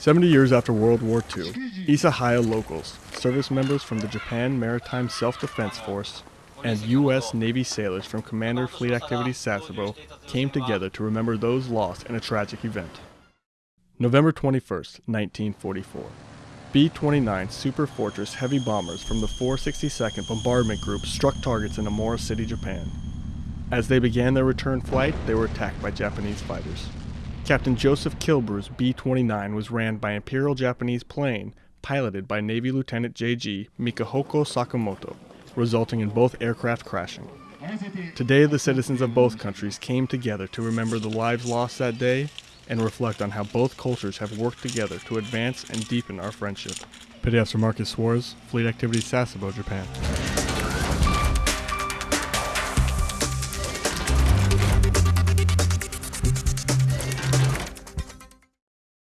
70 years after World War II, Isahaya locals, service members from the Japan Maritime Self-Defense Force, and U.S. Navy sailors from Commander Fleet Activities Sasebo came together to remember those lost in a tragic event. November 21st, 1944. B-29 Super Fortress heavy bombers from the 462nd Bombardment Group struck targets in Omura City, Japan. As they began their return flight, they were attacked by Japanese fighters. Captain Joseph Kilbrew's B-29 was ran by Imperial Japanese plane piloted by Navy Lieutenant J.G. Mikihoko Sakamoto, resulting in both aircraft crashing. Today, the citizens of both countries came together to remember the lives lost that day and reflect on how both cultures have worked together to advance and deepen our friendship. Petty Officer Marcus Suarez, Fleet Activities Sasebo, Japan.